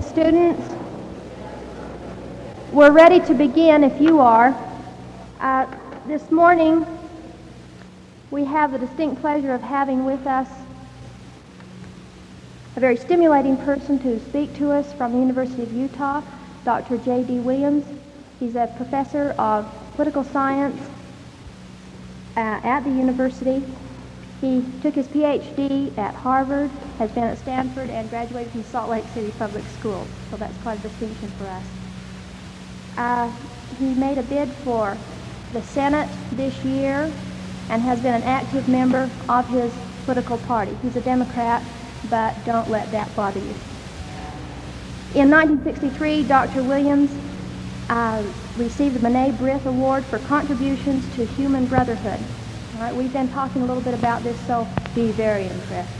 Students, we're ready to begin if you are. Uh, this morning, we have the distinct pleasure of having with us a very stimulating person to speak to us from the University of Utah, Dr. J.D. Williams. He's a professor of political science uh, at the university. He took his PhD at Harvard, has been at Stanford, and graduated from Salt Lake City Public Schools. So that's quite a distinction for us. Uh, he made a bid for the Senate this year and has been an active member of his political party. He's a Democrat, but don't let that bother you. In 1963, Dr. Williams uh, received the B'nai B'rith Award for contributions to human brotherhood. Right, we've been talking a little bit about this, so be very impressed.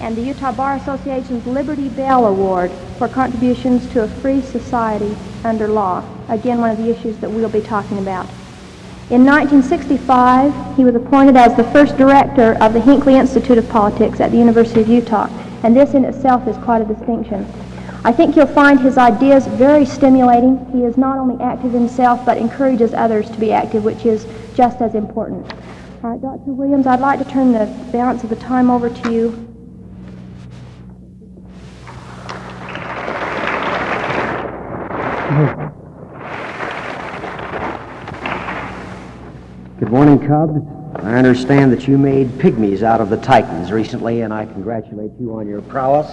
And the Utah Bar Association's Liberty Bell Award for contributions to a free society under law. Again, one of the issues that we'll be talking about. In 1965, he was appointed as the first director of the Hinckley Institute of Politics at the University of Utah, and this in itself is quite a distinction. I think you'll find his ideas very stimulating. He is not only active himself, but encourages others to be active, which is just as important. All right, Dr. Williams, I'd like to turn the balance of the time over to you. Good morning, Cubs. I understand that you made pygmies out of the Titans recently, and I congratulate you on your prowess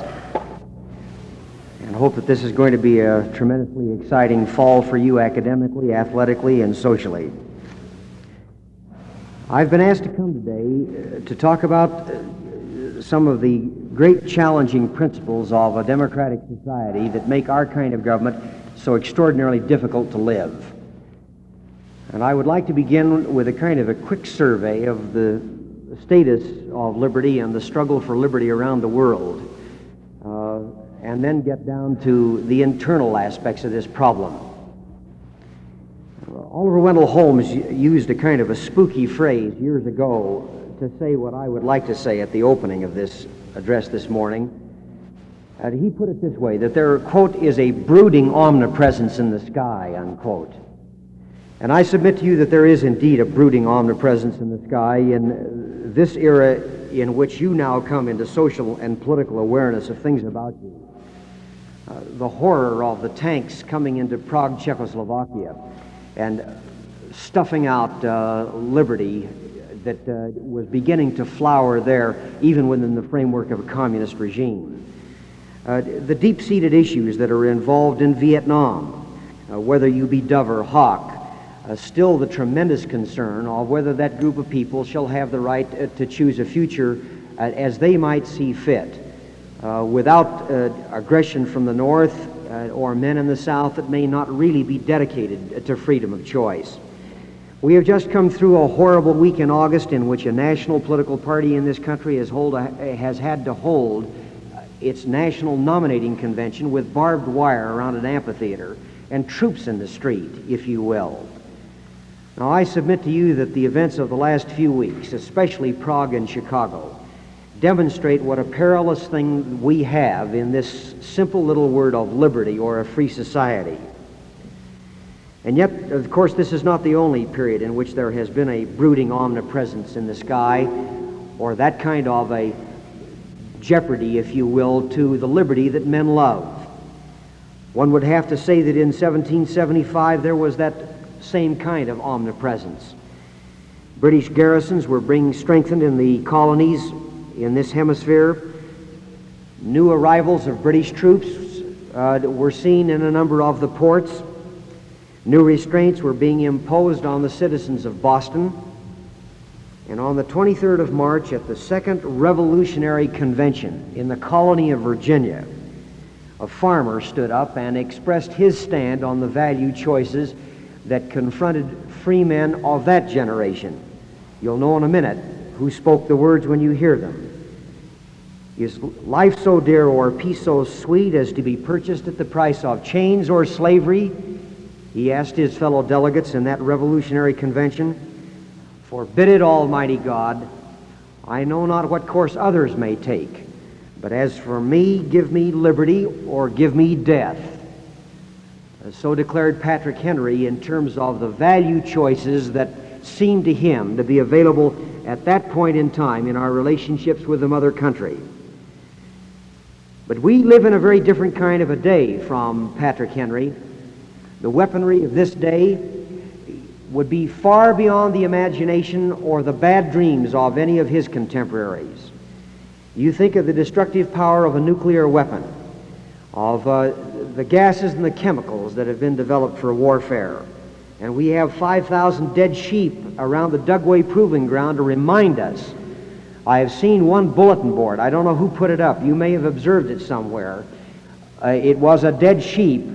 and hope that this is going to be a tremendously exciting fall for you academically, athletically, and socially. I've been asked to come today uh, to talk about uh, some of the great challenging principles of a democratic society that make our kind of government so extraordinarily difficult to live. And I would like to begin with a kind of a quick survey of the status of liberty and the struggle for liberty around the world, uh, and then get down to the internal aspects of this problem. Oliver Wendell Holmes used a kind of a spooky phrase years ago to say what I would like to say at the opening of this address this morning. And he put it this way that there, quote, is a brooding omnipresence in the sky, unquote. And I submit to you that there is indeed a brooding omnipresence in the sky in this era in which you now come into social and political awareness of things about you. Uh, the horror of the tanks coming into Prague, Czechoslovakia and stuffing out uh, liberty that uh, was beginning to flower there, even within the framework of a communist regime. Uh, the deep seated issues that are involved in Vietnam, uh, whether you be Dove or Hawk, uh, still the tremendous concern of whether that group of people shall have the right uh, to choose a future as they might see fit, without aggression from the North uh, or men in the South that may not really be dedicated to freedom of choice. We have just come through a horrible week in August in which a national political party in this country has, hold a, has had to hold its national nominating convention with barbed wire around an amphitheater and troops in the street, if you will. Now, I submit to you that the events of the last few weeks, especially Prague and Chicago, demonstrate what a perilous thing we have in this simple little word of liberty or a free society. And yet, of course, this is not the only period in which there has been a brooding omnipresence in the sky or that kind of a jeopardy, if you will, to the liberty that men love. One would have to say that in 1775 there was that same kind of omnipresence. British garrisons were being strengthened in the colonies in this hemisphere. New arrivals of British troops uh, were seen in a number of the ports. New restraints were being imposed on the citizens of Boston. And on the 23rd of March, at the Second Revolutionary Convention in the colony of Virginia, a farmer stood up and expressed his stand on the value choices that confronted free men of that generation. You'll know in a minute who spoke the words when you hear them. Is life so dear or peace so sweet as to be purchased at the price of chains or slavery? He asked his fellow delegates in that revolutionary convention. Forbid it, Almighty God. I know not what course others may take, But as for me, give me liberty or give me death. So declared Patrick Henry in terms of the value choices that seemed to him to be available at that point in time in our relationships with the mother country. But we live in a very different kind of a day from Patrick Henry. The weaponry of this day would be far beyond the imagination or the bad dreams of any of his contemporaries. You think of the destructive power of a nuclear weapon, of uh, the gases and the chemicals that have been developed for warfare. And we have 5,000 dead sheep around the Dugway Proving Ground to remind us. I have seen one bulletin board. I don't know who put it up. You may have observed it somewhere. Uh, it was a dead sheep,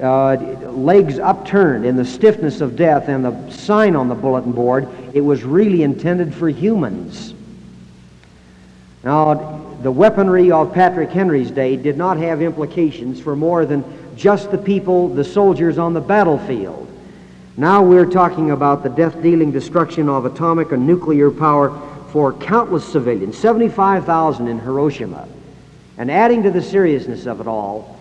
uh, legs upturned in the stiffness of death, and the sign on the bulletin board, it was really intended for humans. Now, the weaponry of Patrick Henry's day did not have implications for more than just the people, the soldiers on the battlefield. Now we're talking about the death dealing destruction of atomic and nuclear power for countless civilians, 75,000 in Hiroshima. And adding to the seriousness of it all,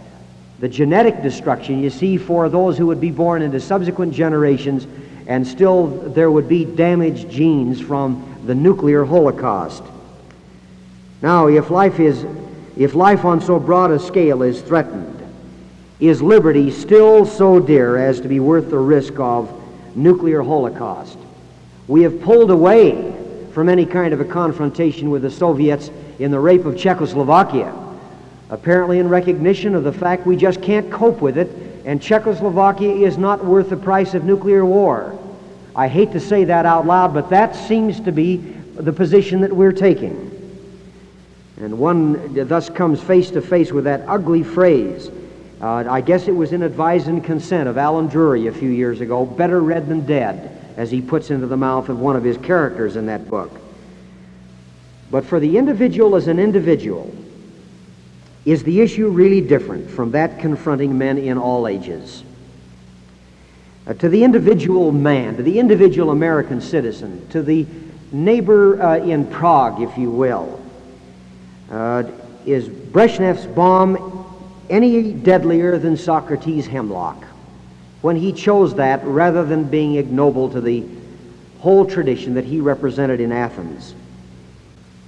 the genetic destruction you see for those who would be born into subsequent generations, and still there would be damaged genes from the nuclear holocaust. Now, if life is if life on so broad a scale is threatened, is liberty still so dear as to be worth the risk of nuclear holocaust? We have pulled away from any kind of a confrontation with the Soviets in the rape of Czechoslovakia, apparently in recognition of the fact we just can't cope with it, and Czechoslovakia is not worth the price of nuclear war. I hate to say that out loud, but that seems to be the position that we're taking. And one thus comes face to face with that ugly phrase. Uh, I guess it was in Advise and Consent of Allen Drury a few years ago better read than dead, as he puts into the mouth of one of his characters in that book. But for the individual as an individual, is the issue really different from that confronting men in all ages? Uh, to the individual man, to the individual American citizen, to the neighbor uh, in Prague, if you will, uh, is Brezhnev's bomb any deadlier than Socrates' hemlock when he chose that rather than being ignoble to the whole tradition that he represented in Athens?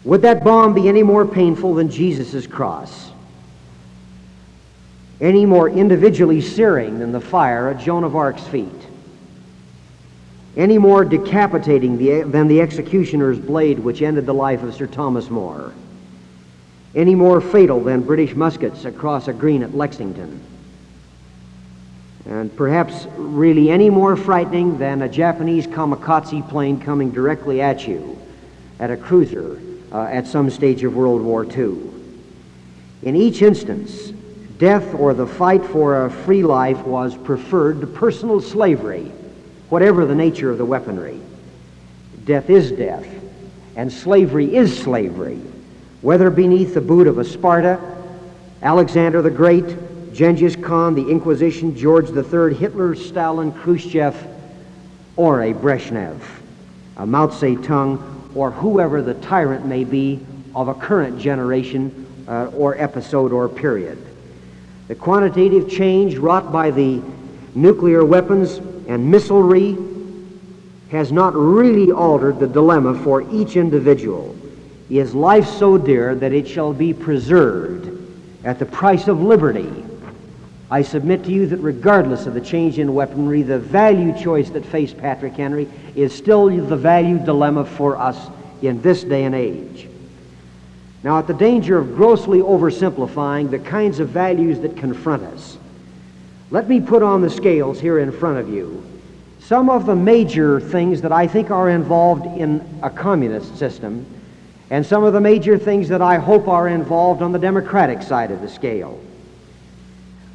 Would that bomb be any more painful than Jesus' cross? Any more individually searing than the fire at Joan of Arc's feet? Any more decapitating than the executioner's blade which ended the life of Sir Thomas More? any more fatal than British muskets across a green at Lexington. And perhaps really any more frightening than a Japanese kamikaze plane coming directly at you at a cruiser uh, at some stage of World War II. In each instance, death or the fight for a free life was preferred to personal slavery, whatever the nature of the weaponry. Death is death, and slavery is slavery whether beneath the boot of a Sparta, Alexander the Great, Genghis Khan, the Inquisition, George III, Hitler, Stalin, Khrushchev, or a Brezhnev, a Mao Zedong, or whoever the tyrant may be of a current generation uh, or episode or period. The quantitative change wrought by the nuclear weapons and missilery has not really altered the dilemma for each individual is life so dear that it shall be preserved at the price of liberty. I submit to you that regardless of the change in weaponry, the value choice that faced Patrick Henry is still the value dilemma for us in this day and age. Now, at the danger of grossly oversimplifying the kinds of values that confront us, let me put on the scales here in front of you some of the major things that I think are involved in a communist system and some of the major things that I hope are involved on the Democratic side of the scale.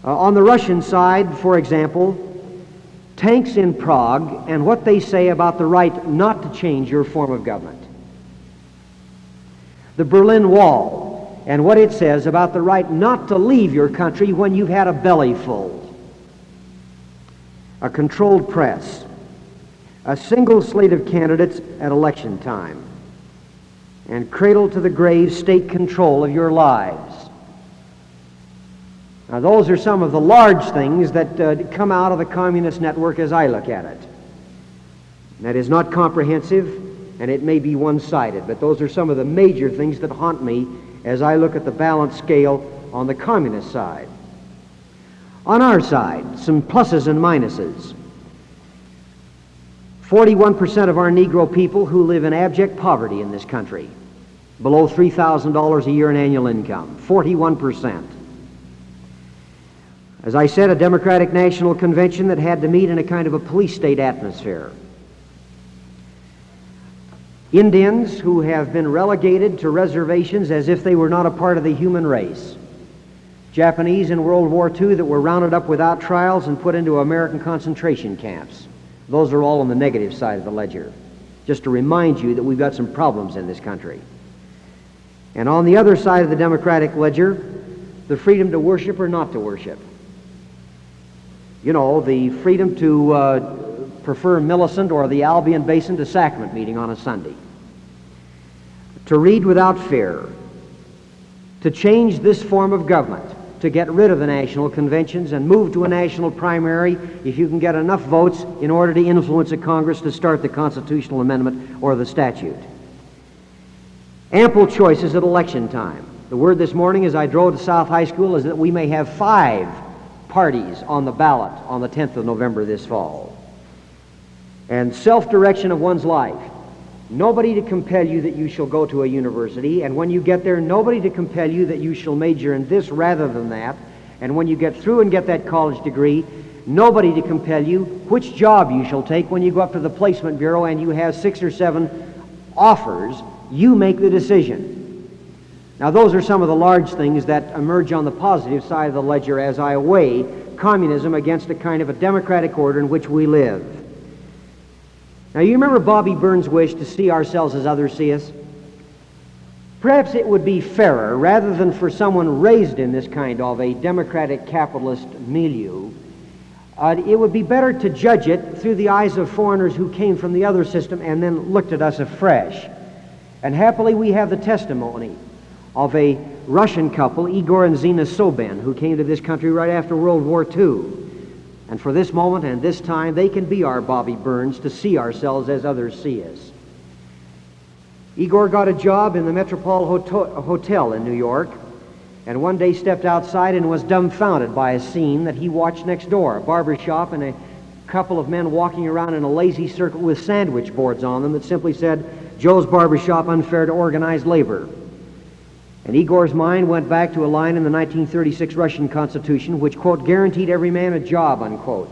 Uh, on the Russian side, for example, tanks in Prague and what they say about the right not to change your form of government. The Berlin Wall and what it says about the right not to leave your country when you've had a belly full. A controlled press. A single slate of candidates at election time and cradle to the grave state control of your lives. Now, those are some of the large things that uh, come out of the communist network as I look at it. That is not comprehensive and it may be one sided, but those are some of the major things that haunt me as I look at the balance scale on the communist side. On our side, some pluses and minuses. 41% of our Negro people who live in abject poverty in this country, below $3,000 a year in annual income. 41%. As I said, a Democratic National Convention that had to meet in a kind of a police state atmosphere. Indians who have been relegated to reservations as if they were not a part of the human race. Japanese in World War II that were rounded up without trials and put into American concentration camps. Those are all on the negative side of the ledger. Just to remind you that we've got some problems in this country. And on the other side of the democratic ledger, the freedom to worship or not to worship. You know, the freedom to uh, prefer Millicent or the Albion Basin to sacrament meeting on a Sunday. To read without fear. To change this form of government to get rid of the national conventions and move to a national primary if you can get enough votes in order to influence a Congress to start the constitutional amendment or the statute. Ample choices at election time. The word this morning as I drove to South High School is that we may have five parties on the ballot on the 10th of November this fall. And self direction of one's life. Nobody to compel you that you shall go to a university, and when you get there, nobody to compel you that you shall major in this rather than that. And when you get through and get that college degree, nobody to compel you which job you shall take when you go up to the placement bureau and you have six or seven offers. You make the decision. Now, those are some of the large things that emerge on the positive side of the ledger as I weigh communism against a kind of a democratic order in which we live. Now, you remember Bobby Burns' wish to see ourselves as others see us? Perhaps it would be fairer, rather than for someone raised in this kind of a democratic capitalist milieu, uh, it would be better to judge it through the eyes of foreigners who came from the other system and then looked at us afresh. And happily, we have the testimony of a Russian couple, Igor and Zina Sobin, who came to this country right after World War II. And for this moment and this time, they can be our Bobby Burns to see ourselves as others see us. Igor got a job in the Metropole Hotel in New York, and one day stepped outside and was dumbfounded by a scene that he watched next door a barber shop and a couple of men walking around in a lazy circle with sandwich boards on them that simply said, Joe's Barber Shop unfair to organized labor. And Igor's mind went back to a line in the 1936 Russian Constitution which, quote, guaranteed every man a job, unquote.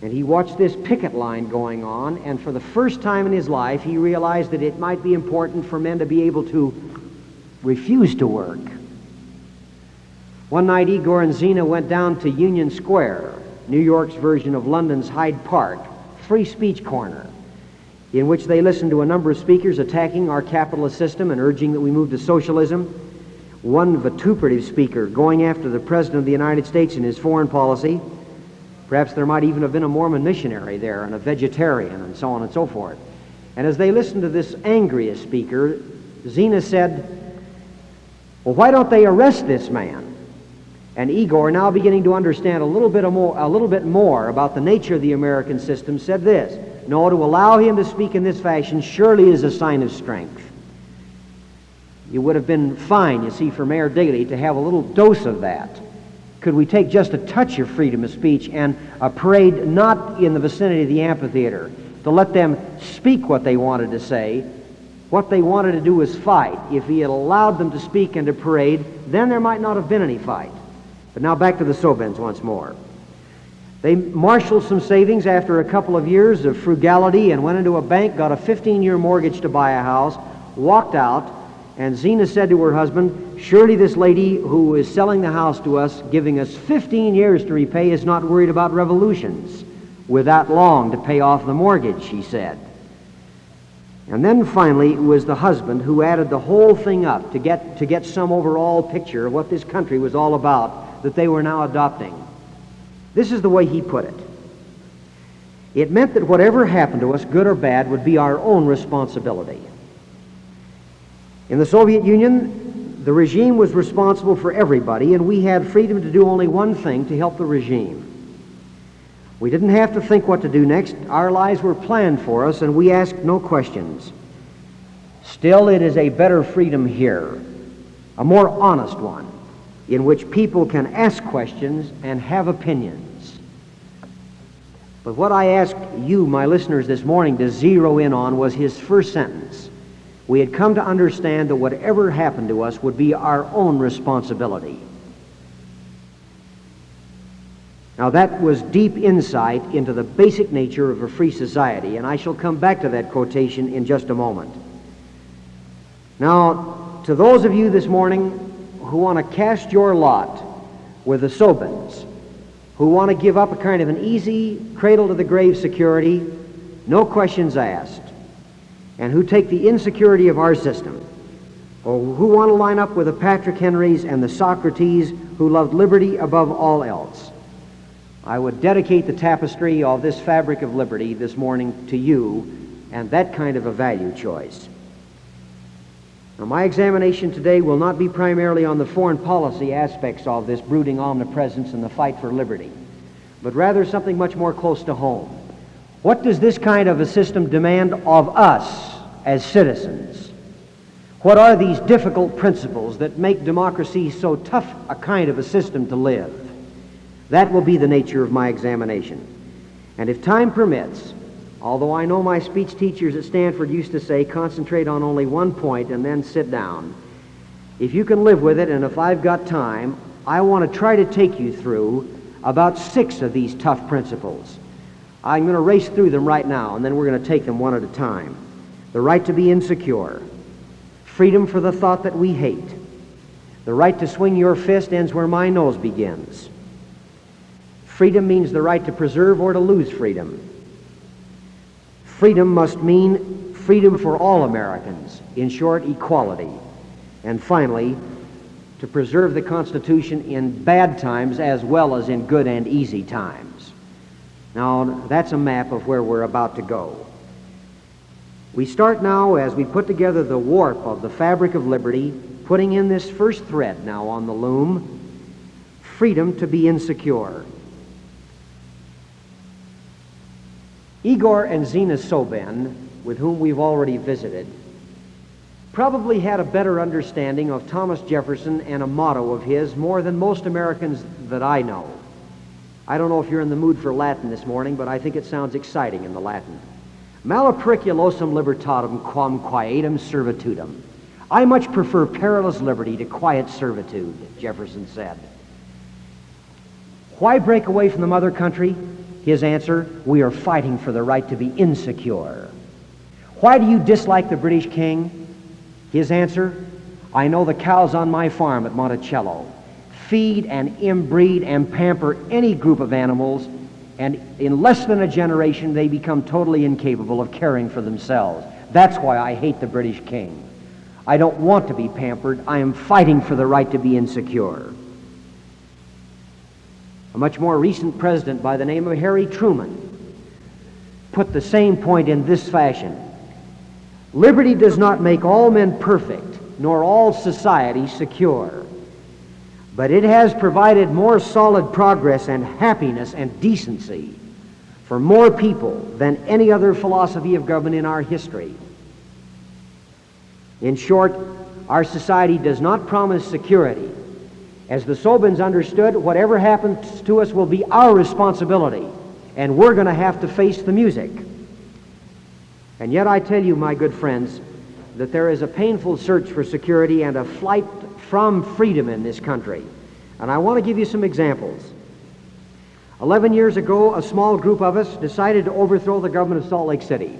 And he watched this picket line going on, and for the first time in his life, he realized that it might be important for men to be able to refuse to work. One night, Igor and Zina went down to Union Square, New York's version of London's Hyde Park, free speech corner in which they listened to a number of speakers attacking our capitalist system and urging that we move to socialism. One vituperative speaker going after the President of the United States and his foreign policy. Perhaps there might even have been a Mormon missionary there and a vegetarian and so on and so forth. And as they listened to this angriest speaker, Zina said, Well, why don't they arrest this man? And Igor, now beginning to understand a little bit more, a little bit more about the nature of the American system, said this no, to allow him to speak in this fashion surely is a sign of strength. It would have been fine, you see, for Mayor Daley to have a little dose of that. Could we take just a touch of freedom of speech and a parade not in the vicinity of the amphitheater to let them speak what they wanted to say? What they wanted to do was fight. If he had allowed them to speak and to parade, then there might not have been any fight. But now back to the Sobins once more. They marshaled some savings after a couple of years of frugality and went into a bank, got a 15 year mortgage to buy a house, walked out, and Zina said to her husband, Surely this lady who is selling the house to us, giving us 15 years to repay, is not worried about revolutions with that long to pay off the mortgage, she said. And then finally it was the husband who added the whole thing up to get, to get some overall picture of what this country was all about that they were now adopting. This is the way he put it. It meant that whatever happened to us, good or bad, would be our own responsibility. In the Soviet Union, the regime was responsible for everybody, and we had freedom to do only one thing to help the regime. We didn't have to think what to do next. Our lives were planned for us, and we asked no questions. Still, it is a better freedom here, a more honest one, in which people can ask questions and have opinions. But what I asked you, my listeners, this morning to zero in on was his first sentence. We had come to understand that whatever happened to us would be our own responsibility. Now, that was deep insight into the basic nature of a free society, and I shall come back to that quotation in just a moment. Now, to those of you this morning who want to cast your lot with the Sobins, who want to give up a kind of an easy cradle to the grave security, no questions asked, and who take the insecurity of our system, or who want to line up with the Patrick Henrys and the Socrates who loved liberty above all else. I would dedicate the tapestry of this fabric of liberty this morning to you and that kind of a value choice. Now, my examination today will not be primarily on the foreign policy aspects of this brooding omnipresence and the fight for liberty, but rather something much more close to home. What does this kind of a system demand of us as citizens? What are these difficult principles that make democracy so tough a kind of a system to live? That will be the nature of my examination. And if time permits, although I know my speech teachers at Stanford used to say, concentrate on only one point and then sit down, if you can live with it and if I've got time, I want to try to take you through about six of these tough principles. I'm going to race through them right now, and then we're going to take them one at a time. The right to be insecure, freedom for the thought that we hate, the right to swing your fist ends where my nose begins. Freedom means the right to preserve or to lose freedom. Freedom must mean freedom for all Americans, in short, equality. And finally, to preserve the Constitution in bad times as well as in good and easy times. Now, that's a map of where we're about to go. We start now as we put together the warp of the fabric of liberty, putting in this first thread now on the loom freedom to be insecure. Igor and Zina Sobin, with whom we've already visited, probably had a better understanding of Thomas Jefferson and a motto of his more than most Americans that I know. I don't know if you're in the mood for Latin this morning, but I think it sounds exciting in the Latin. Malapericulosum libertatem quam quietum servitudum. I much prefer perilous liberty to quiet servitude, Jefferson said. Why break away from the mother country? His answer, we are fighting for the right to be insecure. Why do you dislike the British king? His answer, I know the cows on my farm at Monticello feed and inbreed and pamper any group of animals, and in less than a generation they become totally incapable of caring for themselves. That's why I hate the British king. I don't want to be pampered. I am fighting for the right to be insecure. A much more recent president by the name of Harry Truman put the same point in this fashion Liberty does not make all men perfect, nor all society secure, but it has provided more solid progress and happiness and decency for more people than any other philosophy of government in our history. In short, our society does not promise security, as the Sobins understood, whatever happens to us will be our responsibility, and we're going to have to face the music. And yet, I tell you, my good friends, that there is a painful search for security and a flight from freedom in this country. And I want to give you some examples. Eleven years ago, a small group of us decided to overthrow the government of Salt Lake City.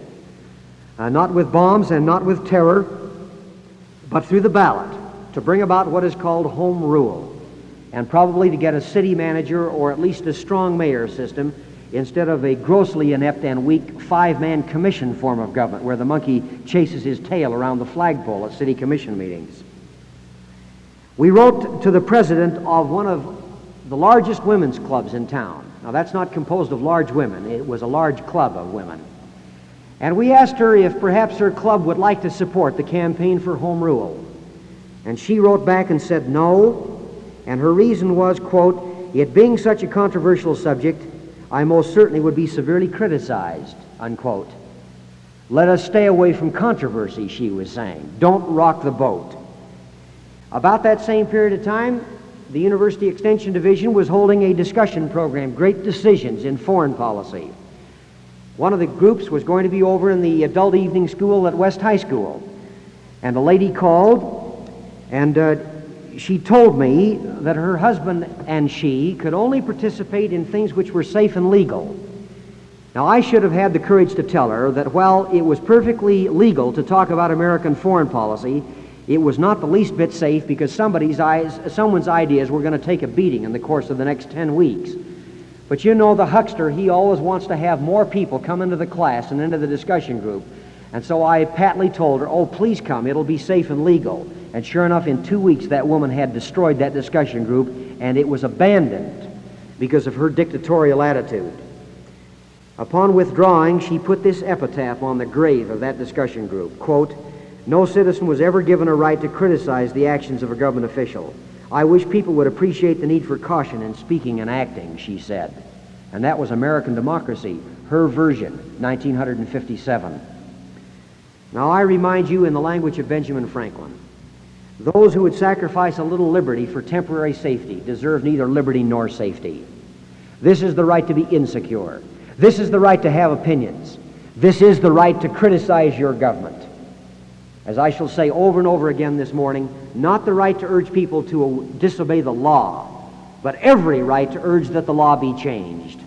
Uh, not with bombs and not with terror, but through the ballot to bring about what is called home rule and probably to get a city manager or at least a strong mayor system instead of a grossly inept and weak five-man commission form of government where the monkey chases his tail around the flagpole at city commission meetings. We wrote to the president of one of the largest women's clubs in town. Now, that's not composed of large women. It was a large club of women. And we asked her if perhaps her club would like to support the campaign for home rule. And she wrote back and said no, and her reason was, quote, it being such a controversial subject, I most certainly would be severely criticized, unquote. Let us stay away from controversy, she was saying. Don't rock the boat. About that same period of time, the University Extension Division was holding a discussion program, Great Decisions in Foreign Policy. One of the groups was going to be over in the adult evening school at West High School. And a lady called, and uh, she told me that her husband and she could only participate in things which were safe and legal. Now, I should have had the courage to tell her that while it was perfectly legal to talk about American foreign policy, it was not the least bit safe because somebody's eyes, someone's ideas were going to take a beating in the course of the next 10 weeks. But you know, the huckster, he always wants to have more people come into the class and into the discussion group. And so I patly told her, oh, please come, it'll be safe and legal. And sure enough, in two weeks, that woman had destroyed that discussion group, and it was abandoned because of her dictatorial attitude. Upon withdrawing, she put this epitaph on the grave of that discussion group quote, No citizen was ever given a right to criticize the actions of a government official. I wish people would appreciate the need for caution in speaking and acting, she said. And that was American democracy, her version, 1957. Now, I remind you in the language of Benjamin Franklin those who would sacrifice a little liberty for temporary safety deserve neither liberty nor safety. This is the right to be insecure. This is the right to have opinions. This is the right to criticize your government. As I shall say over and over again this morning, not the right to urge people to disobey the law, but every right to urge that the law be changed.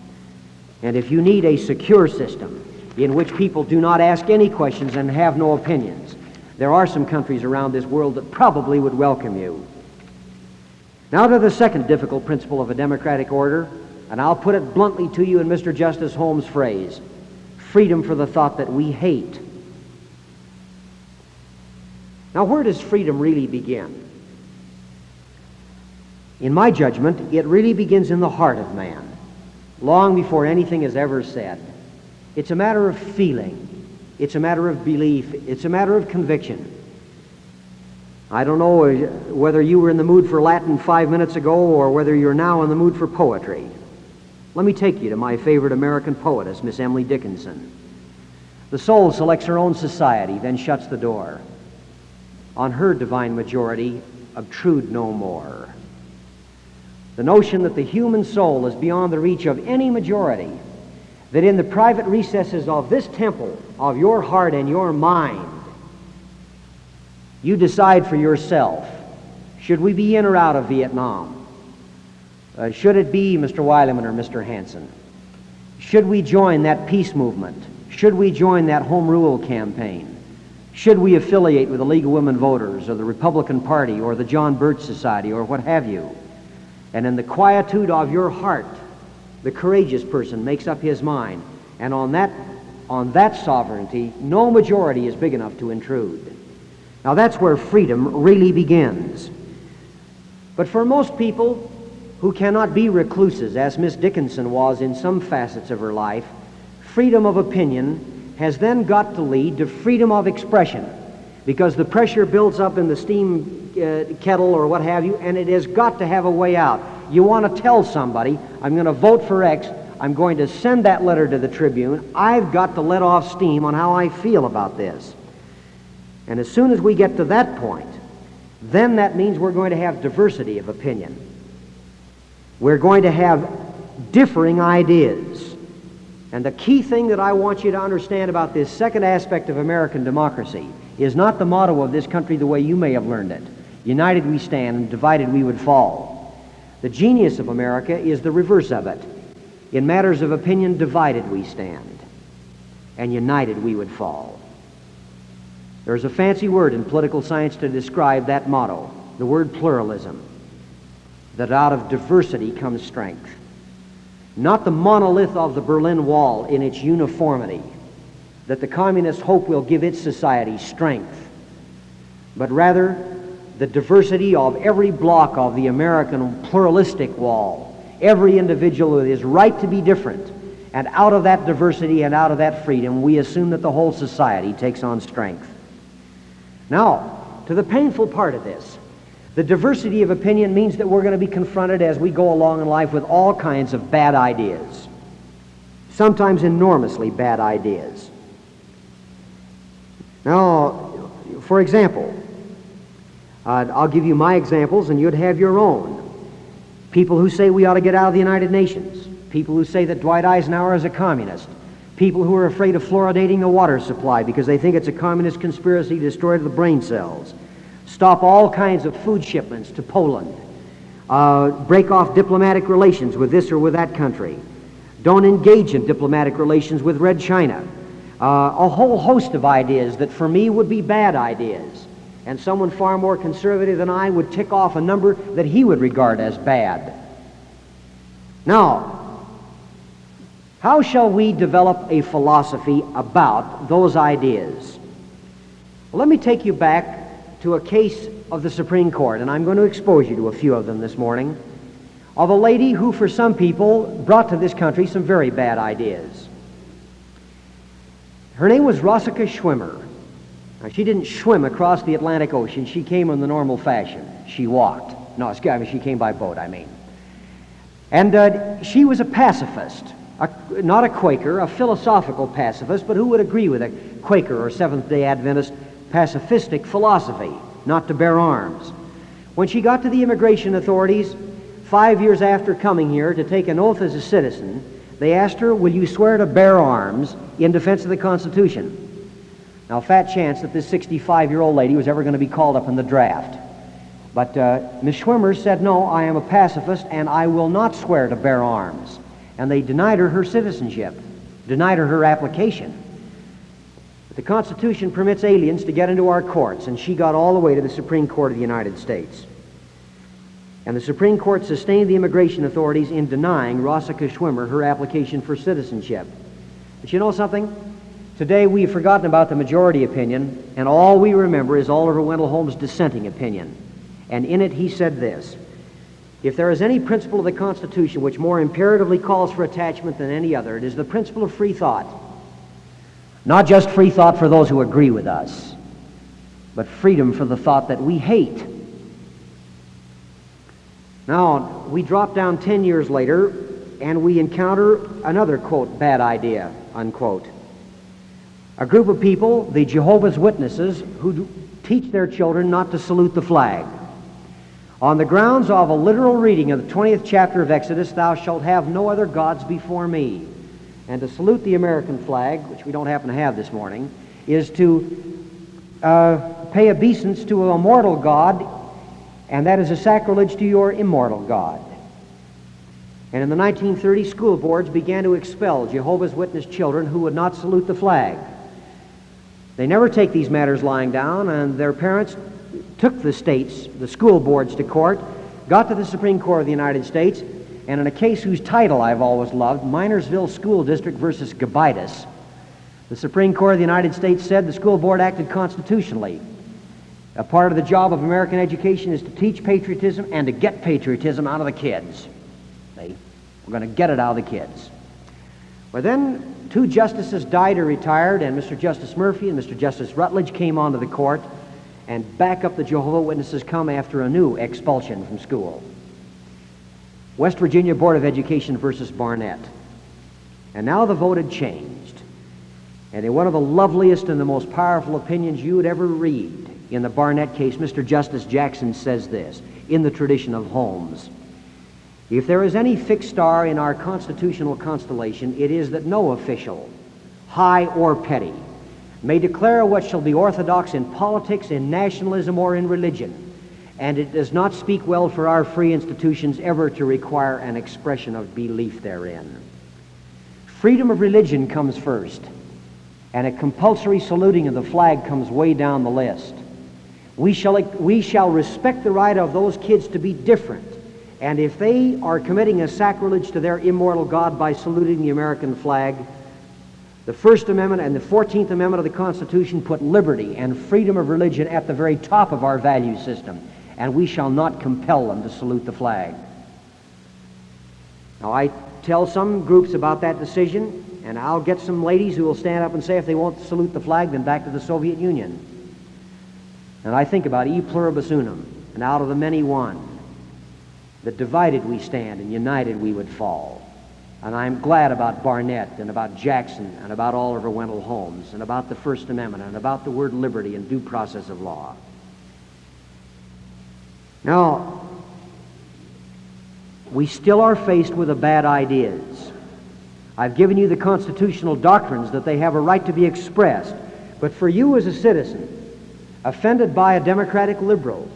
And if you need a secure system in which people do not ask any questions and have no opinions, there are some countries around this world that probably would welcome you. Now to the second difficult principle of a democratic order, and I'll put it bluntly to you in Mr. Justice Holmes' phrase freedom for the thought that we hate. Now, where does freedom really begin? In my judgment, it really begins in the heart of man, long before anything is ever said. It's a matter of feeling, it's a matter of belief, it's a matter of conviction. I don't know whether you were in the mood for Latin five minutes ago or whether you're now in the mood for poetry. Let me take you to my favorite American poetess, Miss Emily Dickinson. The soul selects her own society, then shuts the door. On her divine majority, obtrude no more. The notion that the human soul is beyond the reach of any majority, that in the private recesses of this temple, of your heart and your mind, you decide for yourself should we be in or out of Vietnam? Uh, should it be Mr. Weilenmann or Mr. Hansen? Should we join that peace movement? Should we join that home rule campaign? Should we affiliate with the League of Women Voters or the Republican Party or the John Birch Society or what have you? And in the quietude of your heart, the courageous person makes up his mind. And on that, on that sovereignty, no majority is big enough to intrude. Now that's where freedom really begins. But for most people, who cannot be recluses, as Miss Dickinson was in some facets of her life, freedom of opinion has then got to lead to freedom of expression because the pressure builds up in the steam uh, kettle or what have you, and it has got to have a way out. You want to tell somebody, I'm going to vote for X, I'm going to send that letter to the Tribune, I've got to let off steam on how I feel about this. And as soon as we get to that point, then that means we're going to have diversity of opinion. We're going to have differing ideas. And the key thing that I want you to understand about this second aspect of American democracy is not the motto of this country the way you may have learned it united we stand, and divided we would fall. The genius of America is the reverse of it. In matters of opinion, divided we stand, and united we would fall. There's a fancy word in political science to describe that motto the word pluralism that out of diversity comes strength. Not the monolith of the Berlin Wall in its uniformity, that the communists hope will give its society strength, but rather the diversity of every block of the American pluralistic wall, every individual with his right to be different And out of that diversity and out of that freedom, we assume that the whole society takes on strength. Now, to the painful part of this, the diversity of opinion means that we're going to be confronted as we go along in life with all kinds of bad ideas, sometimes enormously bad ideas. Now, for example, uh, I'll give you my examples and you'd have your own. People who say we ought to get out of the United Nations. People who say that Dwight Eisenhower is a communist. People who are afraid of fluoridating the water supply because they think it's a communist conspiracy to destroy the brain cells. Stop all kinds of food shipments to Poland. Uh, break off diplomatic relations with this or with that country. Don't engage in diplomatic relations with Red China. Uh, a whole host of ideas that for me would be bad ideas and someone far more conservative than I would tick off a number that he would regard as bad. Now, how shall we develop a philosophy about those ideas? Well, let me take you back to a case of the Supreme Court, and I'm going to expose you to a few of them this morning, of a lady who, for some people, brought to this country some very bad ideas. Her name was Rosika Schwimmer. Now, she didn't swim across the Atlantic Ocean. She came in the normal fashion. She walked. No, I mean, she came by boat, I mean. And uh, she was a pacifist, a, not a Quaker, a philosophical pacifist, but who would agree with a Quaker or Seventh day Adventist pacifistic philosophy, not to bear arms. When she got to the immigration authorities, five years after coming here to take an oath as a citizen, they asked her, Will you swear to bear arms in defense of the Constitution? Now, fat chance that this 65 year old lady was ever going to be called up in the draft. But uh, Ms. Schwimmer said, No, I am a pacifist and I will not swear to bear arms. And they denied her her citizenship, denied her her application. But the Constitution permits aliens to get into our courts, and she got all the way to the Supreme Court of the United States. And the Supreme Court sustained the immigration authorities in denying Rosika Schwimmer her application for citizenship. But you know something? Today we've forgotten about the majority opinion, and all we remember is Oliver Wendell Holmes' dissenting opinion. And in it he said this If there is any principle of the Constitution which more imperatively calls for attachment than any other, it is the principle of free thought. Not just free thought for those who agree with us, but freedom for the thought that we hate. Now, we drop down 10 years later and we encounter another, quote, bad idea, unquote. A group of people, the Jehovah's Witnesses, who teach their children not to salute the flag. On the grounds of a literal reading of the 20th chapter of Exodus, thou shalt have no other gods before me. And to salute the American flag, which we don't happen to have this morning, is to uh, pay obeisance to a mortal God, and that is a sacrilege to your immortal God. And in the 1930s, school boards began to expel Jehovah's Witness children who would not salute the flag. They never take these matters lying down, and their parents took the states, the school boards, to court, got to the Supreme Court of the United States, and in a case whose title I've always loved, Minersville School District versus Gobitis, the Supreme Court of the United States said the school board acted constitutionally. A part of the job of American education is to teach patriotism and to get patriotism out of the kids. See? We're going to get it out of the kids. Well, then two justices died or retired, and Mr. Justice Murphy and Mr. Justice Rutledge came onto the court, and back up the Jehovah Witnesses come after a new expulsion from school. West Virginia Board of Education versus Barnette. And now the vote had changed. And in one of the loveliest and the most powerful opinions you would ever read in the Barnette case, Mr. Justice Jackson says this, in the tradition of Holmes. If there is any fixed star in our constitutional constellation, it is that no official, high or petty, may declare what shall be orthodox in politics, in nationalism, or in religion. And it does not speak well for our free institutions ever to require an expression of belief therein. Freedom of religion comes first, and a compulsory saluting of the flag comes way down the list. We shall, we shall respect the right of those kids to be different and if they are committing a sacrilege to their immortal God by saluting the American flag, the First Amendment and the Fourteenth Amendment of the Constitution put liberty and freedom of religion at the very top of our value system, and we shall not compel them to salute the flag. Now, I tell some groups about that decision, and I'll get some ladies who will stand up and say if they won't salute the flag, then back to the Soviet Union. And I think about e pluribus unum, and out of the many one, that divided we stand and united we would fall. And I'm glad about Barnette and about Jackson and about Oliver Wendell Holmes and about the First Amendment and about the word liberty and due process of law. Now, we still are faced with the bad ideas. I've given you the constitutional doctrines that they have a right to be expressed. But for you as a citizen, offended by a democratic liberal,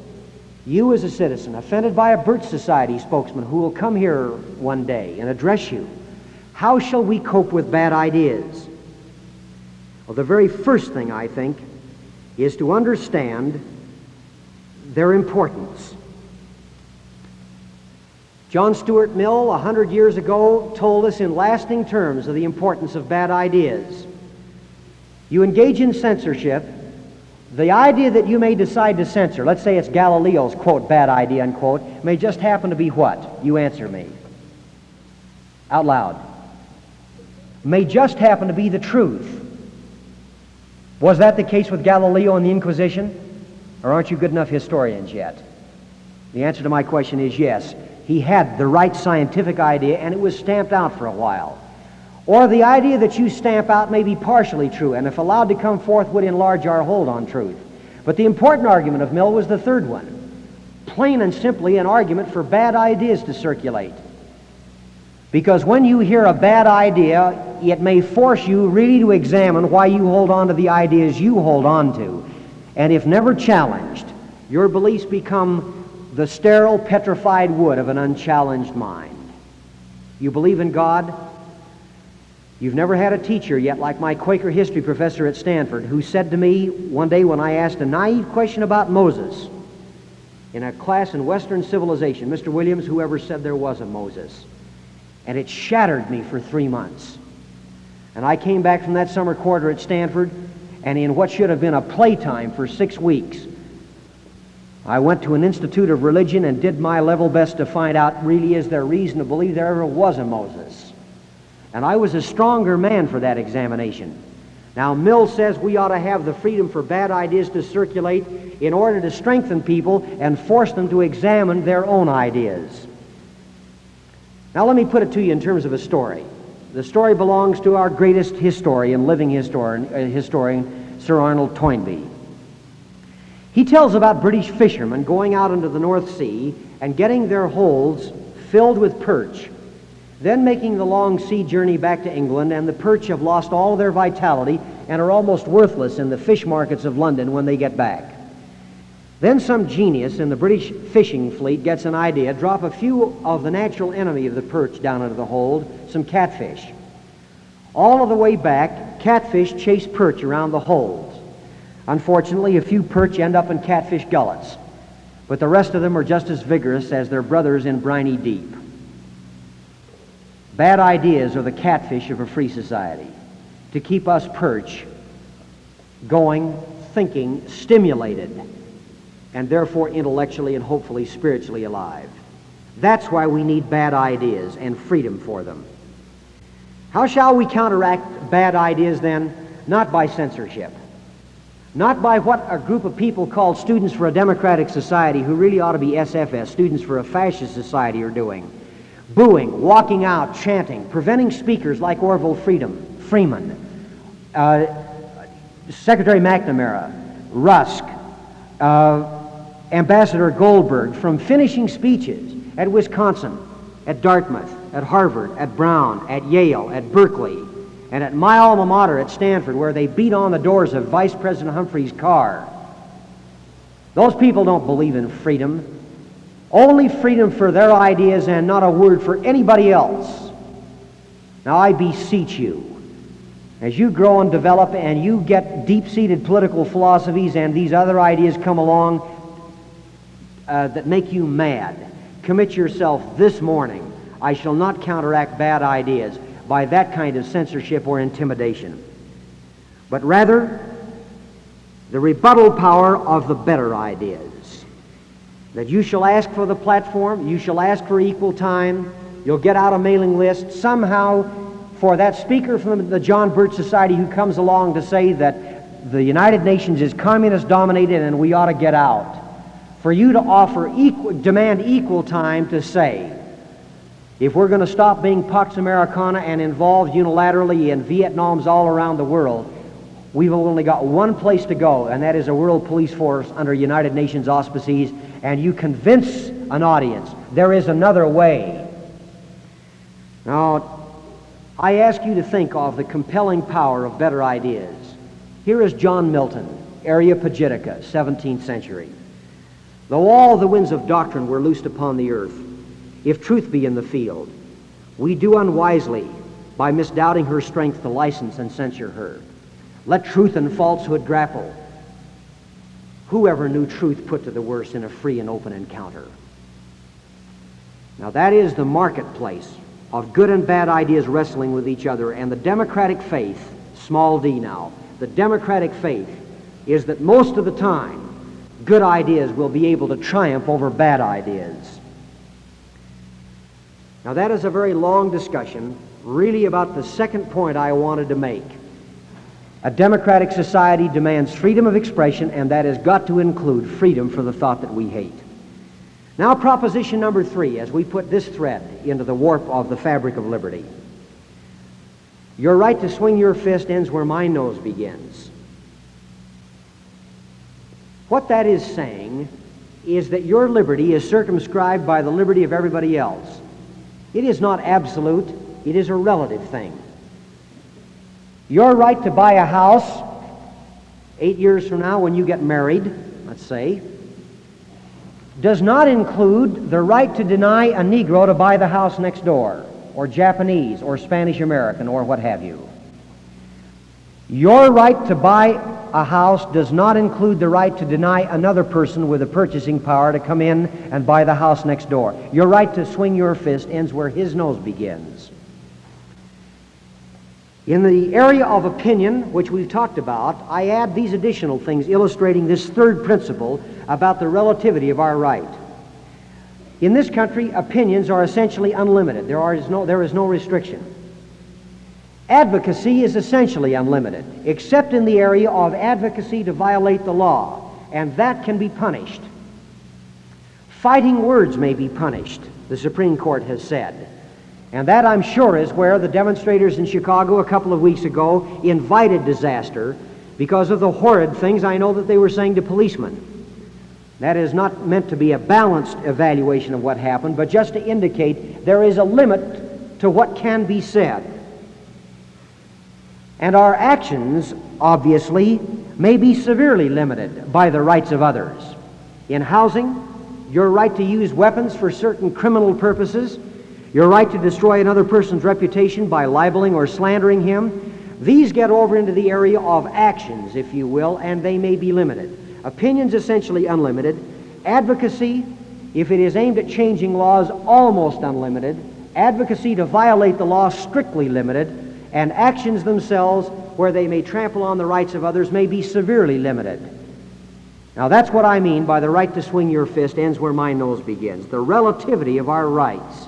you as a citizen, offended by a Birch Society spokesman who will come here one day and address you, how shall we cope with bad ideas? Well, the very first thing, I think, is to understand their importance. John Stuart Mill, a hundred years ago, told us in lasting terms of the importance of bad ideas. You engage in censorship, the idea that you may decide to censor, let's say it's Galileo's, quote, bad idea, unquote, may just happen to be what? You answer me. Out loud. May just happen to be the truth. Was that the case with Galileo and the Inquisition? Or aren't you good enough historians yet? The answer to my question is yes he had the right scientific idea and it was stamped out for a while. Or the idea that you stamp out may be partially true and if allowed to come forth would enlarge our hold on truth. But the important argument of Mill was the third one. Plain and simply an argument for bad ideas to circulate. Because when you hear a bad idea, it may force you really to examine why you hold on to the ideas you hold on to. And if never challenged, your beliefs become the sterile, petrified wood of an unchallenged mind. You believe in God? You've never had a teacher yet, like my Quaker history professor at Stanford, who said to me one day when I asked a naive question about Moses in a class in Western civilization, Mr. Williams, whoever said there was a Moses? And it shattered me for three months. And I came back from that summer quarter at Stanford, and in what should have been a playtime for six weeks, I went to an institute of religion and did my level best to find out really is there reason to believe there ever was a Moses. And I was a stronger man for that examination. Now, Mill says we ought to have the freedom for bad ideas to circulate in order to strengthen people and force them to examine their own ideas. Now, let me put it to you in terms of a story. The story belongs to our greatest historian, living historian, uh, historian Sir Arnold Toynbee. He tells about British fishermen going out into the North Sea and getting their holds filled with perch, then making the long sea journey back to England, and the perch have lost all their vitality and are almost worthless in the fish markets of London when they get back. Then some genius in the British fishing fleet gets an idea, drop a few of the natural enemy of the perch down into the hold, some catfish. All of the way back, catfish chase perch around the holds. Unfortunately, a few perch end up in catfish gullets, but the rest of them are just as vigorous as their brothers in briny deep. Bad ideas are the catfish of a free society to keep us perch going, thinking, stimulated, and therefore intellectually and hopefully spiritually alive. That's why we need bad ideas and freedom for them. How shall we counteract bad ideas then? Not by censorship not by what a group of people called Students for a Democratic Society, who really ought to be SFS, Students for a Fascist Society, are doing. Booing, walking out, chanting, preventing speakers like Orville Freedom, Freeman, uh, Secretary McNamara, Rusk, uh, Ambassador Goldberg from finishing speeches at Wisconsin, at Dartmouth, at Harvard, at Brown, at Yale, at Berkeley, and at my alma mater at Stanford, where they beat on the doors of Vice President Humphrey's car. Those people don't believe in freedom. Only freedom for their ideas and not a word for anybody else. Now I beseech you, as you grow and develop and you get deep-seated political philosophies and these other ideas come along uh, that make you mad, commit yourself this morning. I shall not counteract bad ideas by that kind of censorship or intimidation, but rather the rebuttal power of the better ideas. That you shall ask for the platform, you shall ask for equal time, You'll get out a mailing list somehow for that speaker from the John Birch Society who comes along to say that the United Nations is communist dominated and we ought to get out. For you to offer equal, demand equal time to say, if we're going to stop being Pax Americana and involved unilaterally in Vietnams all around the world, we've only got one place to go, and that is a world police force under United Nations auspices, and you convince an audience there is another way. Now, I ask you to think of the compelling power of better ideas. Here is John Milton, Areopagitica, 17th century. Though all the winds of doctrine were loosed upon the earth, if truth be in the field, we do unwisely by misdoubting her strength to license and censure her. Let truth and falsehood grapple. Whoever knew truth put to the worse in a free and open encounter? Now that is the marketplace of good and bad ideas wrestling with each other, and the democratic faith, small d now, the democratic faith is that most of the time good ideas will be able to triumph over bad ideas. Now, that is a very long discussion, really about the second point I wanted to make. A democratic society demands freedom of expression, and that has got to include freedom for the thought that we hate. Now, proposition number three, as we put this thread into the warp of the fabric of liberty. Your right to swing your fist ends where my nose begins. What that is saying is that your liberty is circumscribed by the liberty of everybody else. It is not absolute, it is a relative thing. Your right to buy a house eight years from now when you get married, let's say, does not include the right to deny a Negro to buy the house next door, or Japanese, or Spanish American, or what have you. Your right to buy a house does not include the right to deny another person with a purchasing power to come in and buy the house next door. Your right to swing your fist ends where his nose begins. In the area of opinion, which we've talked about, I add these additional things illustrating this third principle about the relativity of our right. In this country, opinions are essentially unlimited. There is no, there is no restriction. Advocacy is essentially unlimited, except in the area of advocacy to violate the law, and that can be punished. Fighting words may be punished, the Supreme Court has said. And that, I'm sure, is where the demonstrators in Chicago a couple of weeks ago invited disaster because of the horrid things I know that they were saying to policemen. That is not meant to be a balanced evaluation of what happened, but just to indicate there is a limit to what can be said. And our actions, obviously, may be severely limited by the rights of others. In housing, your right to use weapons for certain criminal purposes, your right to destroy another person's reputation by libeling or slandering him, these get over into the area of actions, if you will, and they may be limited. Opinions essentially unlimited. Advocacy, if it is aimed at changing laws, almost unlimited. Advocacy to violate the law, strictly limited and actions themselves, where they may trample on the rights of others, may be severely limited. Now, that's what I mean by the right to swing your fist ends where my nose begins the relativity of our rights.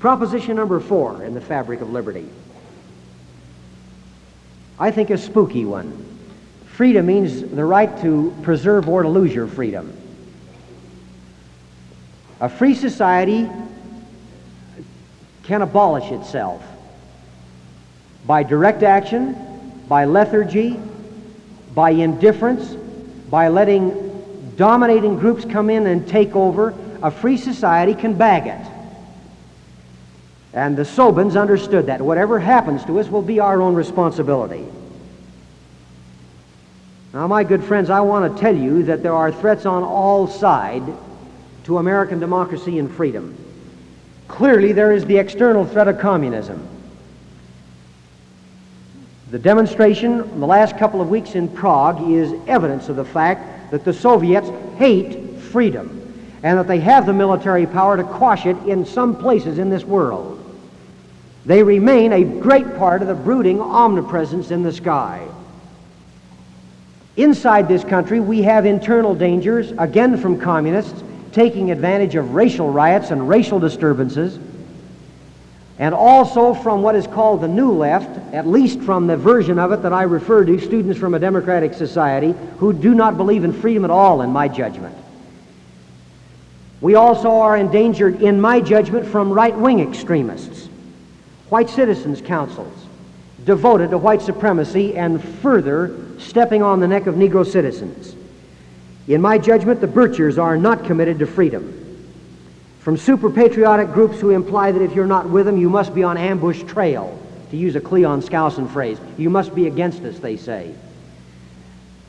Proposition number four in the fabric of liberty. I think a spooky one. Freedom means the right to preserve or to lose your freedom. A free society can abolish itself by direct action, by lethargy, by indifference, by letting dominating groups come in and take over, a free society can bag it. And the Sobans understood that. Whatever happens to us will be our own responsibility. Now, my good friends, I want to tell you that there are threats on all sides to American democracy and freedom. Clearly, there is the external threat of communism. The demonstration in the last couple of weeks in Prague is evidence of the fact that the Soviets hate freedom and that they have the military power to quash it in some places in this world. They remain a great part of the brooding omnipresence in the sky. Inside this country, we have internal dangers, again from communists, taking advantage of racial riots and racial disturbances. and also from what is called the New Left, at least from the version of it that I refer to, students from a democratic society who do not believe in freedom at all, in my judgment. We also are endangered, in my judgment, from right wing extremists, white citizens' councils devoted to white supremacy and further stepping on the neck of Negro citizens. In my judgment, the Birchers are not committed to freedom. From super patriotic groups who imply that if you're not with them, you must be on ambush trail, to use a Cleon Skousen phrase. You must be against us, they say.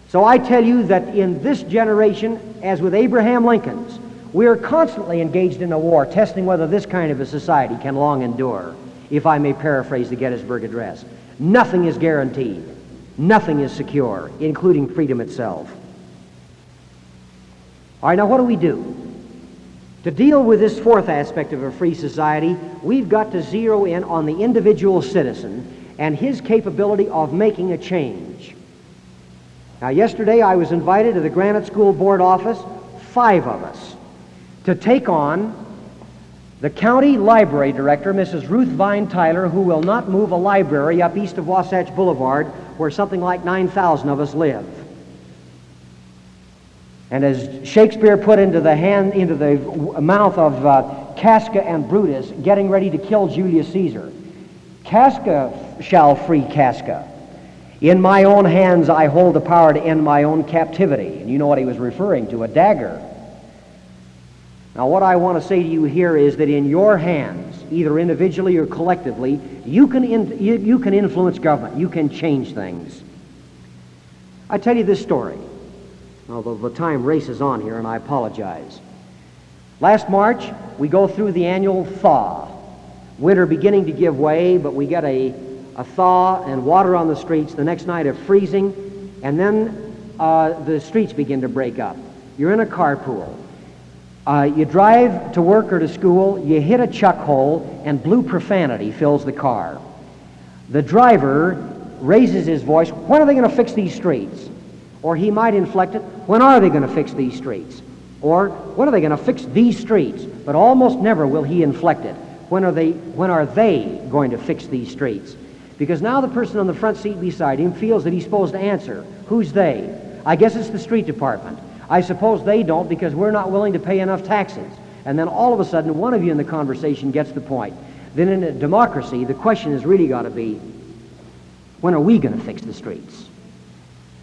So I tell you that in this generation, as with Abraham Lincoln's, we are constantly engaged in a war, testing whether this kind of a society can long endure, if I may paraphrase the Gettysburg Address. Nothing is guaranteed. Nothing is secure, including freedom itself. All right, now what do we do? To deal with this fourth aspect of a free society, we've got to zero in on the individual citizen and his capability of making a change. Now, yesterday I was invited to the Granite School Board office, five of us, to take on the county library director, Mrs. Ruth Vine Tyler, who will not move a library up east of Wasatch Boulevard where something like 9,000 of us live. And as Shakespeare put into the hand, into the mouth of uh, Casca and Brutus, getting ready to kill Julius Caesar, Casca shall free Casca. In my own hands I hold the power to end my own captivity. And you know what he was referring to, a dagger. Now, what I want to say to you here is that in your hands, either individually or collectively, you can, in, you, you can influence government. You can change things. I tell you this story, although the time races on here, and I apologize. Last March, we go through the annual thaw. Winter beginning to give way, but we get a, a thaw and water on the streets. The next night of freezing, and then uh, the streets begin to break up. You're in a carpool. Uh, you drive to work or to school, you hit a chuck hole, and blue profanity fills the car. The driver raises his voice, when are they going to fix these streets? Or he might inflect it, when are they going to fix these streets? Or when are they going to fix these streets? But almost never will he inflect it. When are they, when are they going to fix these streets? Because now the person on the front seat beside him feels that he's supposed to answer. Who's they? I guess it's the street department. I suppose they don't because we're not willing to pay enough taxes. And then all of a sudden, one of you in the conversation gets the point. Then in a democracy, the question has really got to be, when are we going to fix the streets?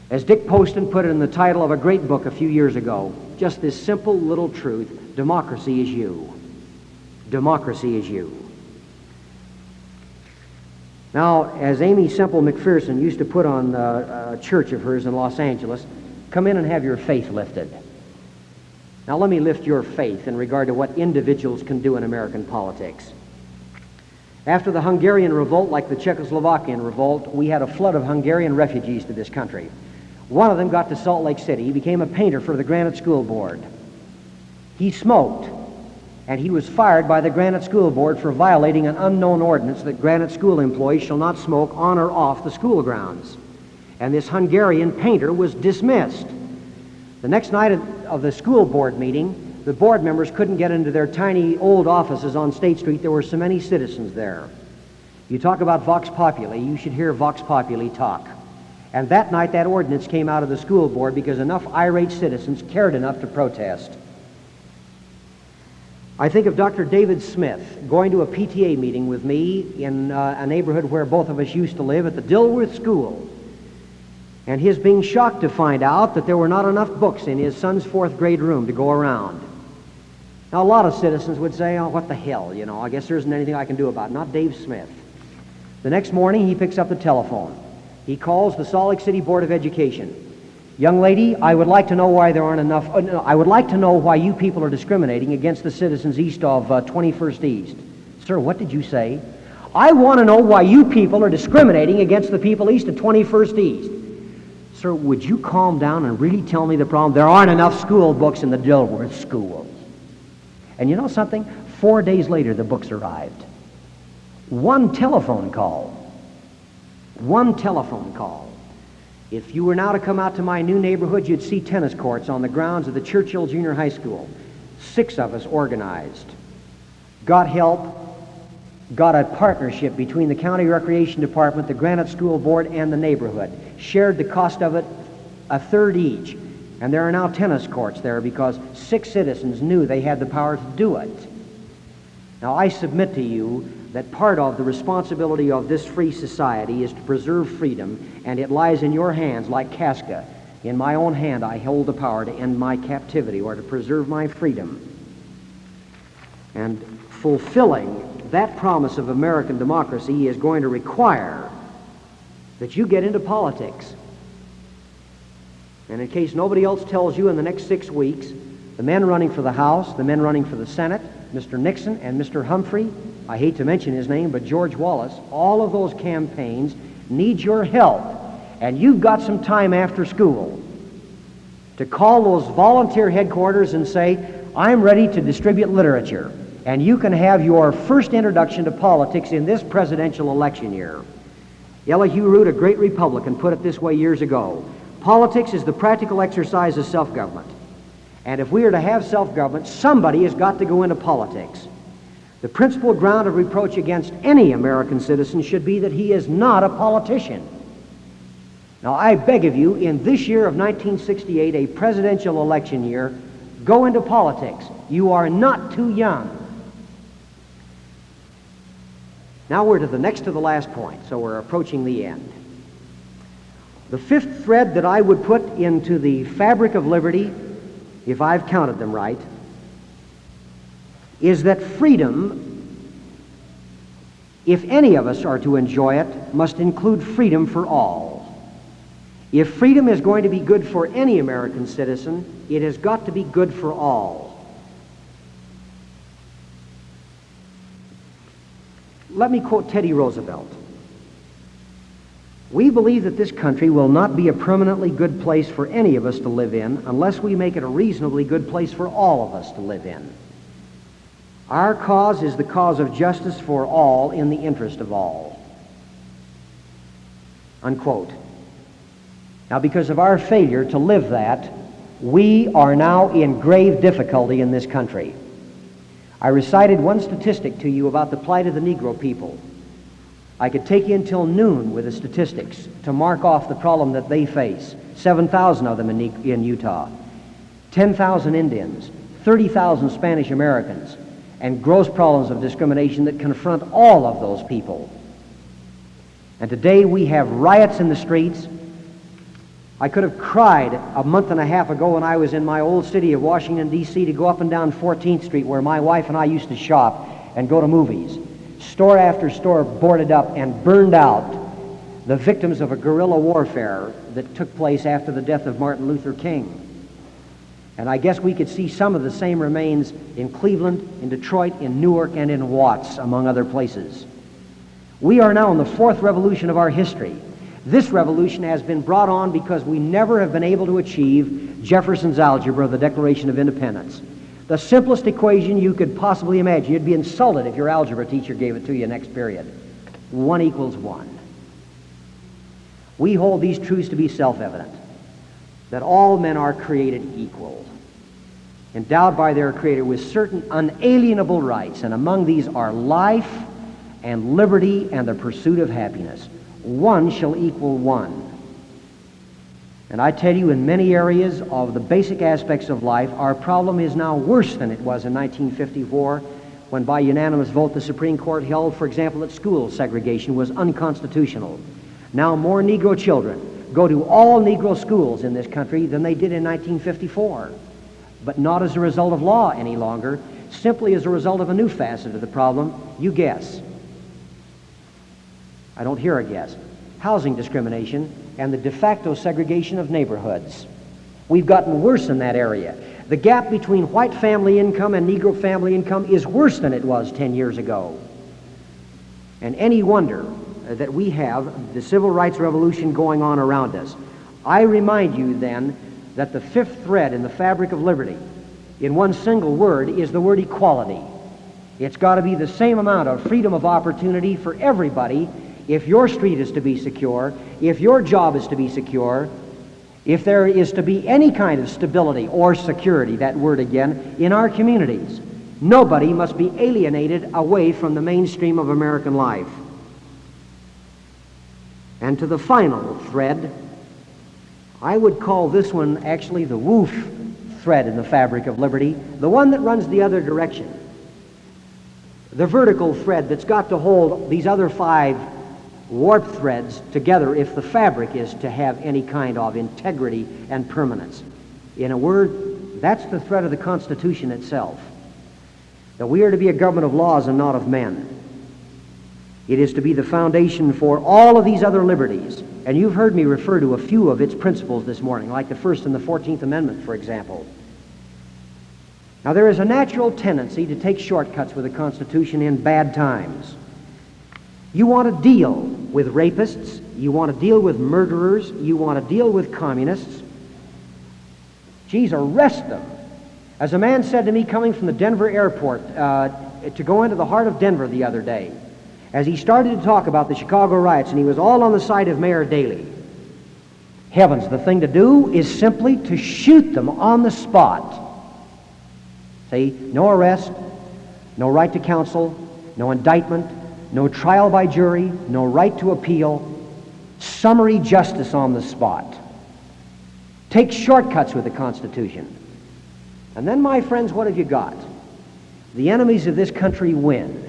As Dick Poston put it in the title of a great book a few years ago, just this simple little truth, democracy is you. Democracy is you. Now, as Aimee Semple McPherson used to put on uh, a church of hers in Los Angeles, Come in and have your faith lifted. Now, let me lift your faith in regard to what individuals can do in American politics. After the Hungarian revolt, like the Czechoslovakian revolt, we had a flood of Hungarian refugees to this country. One of them got to Salt Lake City. He became a painter for the Granite School Board. He smoked, and he was fired by the Granite School Board for violating an unknown ordinance that Granite School employees shall not smoke on or off the school grounds and this Hungarian painter was dismissed. The next night of the school board meeting, the board members couldn't get into their tiny old offices on State Street. There were so many citizens there. You talk about Vox Populi, you should hear Vox Populi talk. And that night, that ordinance came out of the school board because enough irate citizens cared enough to protest. I think of Dr. David Smith going to a PTA meeting with me in uh, a neighborhood where both of us used to live at the Dilworth School and his being shocked to find out that there were not enough books in his son's fourth grade room to go around. Now, a lot of citizens would say, oh, what the hell, you know, I guess there isn't anything I can do about it. Not Dave Smith. The next morning, he picks up the telephone. He calls the Salt Lake City Board of Education. Young lady, I would like to know why there aren't enough, uh, no, I would like to know why you people are discriminating against the citizens east of uh, 21st East. Sir, what did you say? I want to know why you people are discriminating against the people east of 21st East. Sir, would you calm down and really tell me the problem? There aren't enough school books in the Dilworth school. And you know something? Four days later, the books arrived. One telephone call. One telephone call. If you were now to come out to my new neighborhood, you'd see tennis courts on the grounds of the Churchill Junior High School. Six of us organized. Got help. Got a partnership between the County Recreation Department, the Granite School Board, and the neighborhood, shared the cost of it a third each. And there are now tennis courts there because six citizens knew they had the power to do it. Now, I submit to you that part of the responsibility of this free society is to preserve freedom, and it lies in your hands like Casca. In my own hand, I hold the power to end my captivity or to preserve my freedom. And fulfilling that promise of American democracy is going to require that you get into politics. And in case nobody else tells you in the next six weeks, the men running for the House, the men running for the Senate, Mr. Nixon and Mr. Humphrey, I hate to mention his name, but George Wallace, all of those campaigns need your help. And you've got some time after school to call those volunteer headquarters and say, I'm ready to distribute literature. And you can have your first introduction to politics in this presidential election year. Elihu Root, a great Republican, put it this way years ago. Politics is the practical exercise of self-government. And if we are to have self-government, somebody has got to go into politics. The principal ground of reproach against any American citizen should be that he is not a politician. Now, I beg of you, in this year of 1968, a presidential election year, go into politics. You are not too young. Now we're to the next to the last point, so we're approaching the end. The fifth thread that I would put into the fabric of liberty, if I've counted them right, is that freedom, if any of us are to enjoy it, must include freedom for all. If freedom is going to be good for any American citizen, it has got to be good for all. Let me quote Teddy Roosevelt. We believe that this country will not be a permanently good place for any of us to live in unless we make it a reasonably good place for all of us to live in. Our cause is the cause of justice for all in the interest of all. Unquote. Now, because of our failure to live that, we are now in grave difficulty in this country. I recited one statistic to you about the plight of the Negro people. I could take you until noon with the statistics to mark off the problem that they face. 7,000 of them in, in Utah, 10,000 Indians, 30,000 Spanish Americans, and gross problems of discrimination that confront all of those people. And today we have riots in the streets, I could have cried a month and a half ago when I was in my old city of Washington, D.C., to go up and down 14th Street where my wife and I used to shop and go to movies. Store after store boarded up and burned out, the victims of a guerrilla warfare that took place after the death of Martin Luther King. And I guess we could see some of the same remains in Cleveland, in Detroit, in Newark, and in Watts, among other places. We are now in the fourth revolution of our history. This revolution has been brought on because we never have been able to achieve Jefferson's algebra, of the Declaration of Independence. The simplest equation you could possibly imagine. You'd be insulted if your algebra teacher gave it to you next period. One equals one. We hold these truths to be self-evident, that all men are created equal, endowed by their Creator with certain unalienable rights, and among these are life and liberty and the pursuit of happiness one shall equal one. And I tell you, in many areas of the basic aspects of life, our problem is now worse than it was in 1954 when by unanimous vote the Supreme Court held, for example, that school segregation was unconstitutional. Now more Negro children go to all Negro schools in this country than they did in 1954. But not as a result of law any longer, simply as a result of a new facet of the problem. You guess. I don't hear a guess. Housing discrimination and the de facto segregation of neighborhoods. We've gotten worse in that area. The gap between white family income and Negro family income is worse than it was 10 years ago. And any wonder that we have the civil rights revolution going on around us. I remind you then that the fifth thread in the fabric of liberty, in one single word, is the word equality. It's got to be the same amount of freedom of opportunity for everybody if your street is to be secure, if your job is to be secure, if there is to be any kind of stability or security, that word again, in our communities, Nobody must be alienated away from the mainstream of American life. And to the final thread, I would call this one actually the woof thread in the fabric of liberty, the one that runs the other direction. The vertical thread that's got to hold these other five warp threads together if the fabric is to have any kind of integrity and permanence. In a word, that's the thread of the Constitution itself. That we are to be a government of laws and not of men. It is to be the foundation for all of these other liberties. And you've heard me refer to a few of its principles this morning, like the First and the Fourteenth Amendment, for example. Now, there is a natural tendency to take shortcuts with the Constitution in bad times. You want a deal with rapists, you want to deal with murderers, you want to deal with communists. Geez, arrest them. As a man said to me coming from the Denver airport uh, to go into the heart of Denver the other day, as he started to talk about the Chicago riots, and he was all on the side of Mayor Daley. Heavens, the thing to do is simply to shoot them on the spot. See, no arrest, no right to counsel, no indictment, no trial by jury, no right to appeal, summary justice on the spot. Take shortcuts with the Constitution. And then, my friends, what have you got? The enemies of this country win.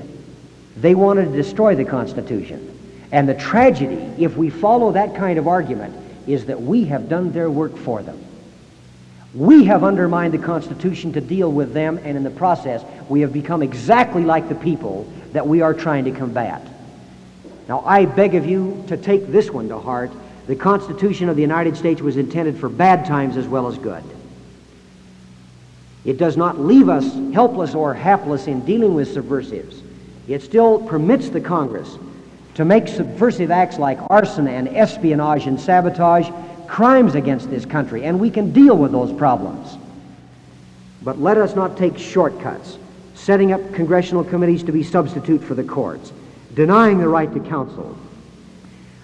They wanted to destroy the Constitution. And the tragedy, if we follow that kind of argument, is that we have done their work for them. We have undermined the Constitution to deal with them, and in the process, we have become exactly like the people that we are trying to combat. Now, I beg of you to take this one to heart. The Constitution of the United States was intended for bad times as well as good. It does not leave us helpless or hapless in dealing with subversives. It still permits the Congress to make subversive acts like arson and espionage and sabotage crimes against this country, and we can deal with those problems. But let us not take shortcuts, setting up congressional committees to be substitute for the courts, denying the right to counsel,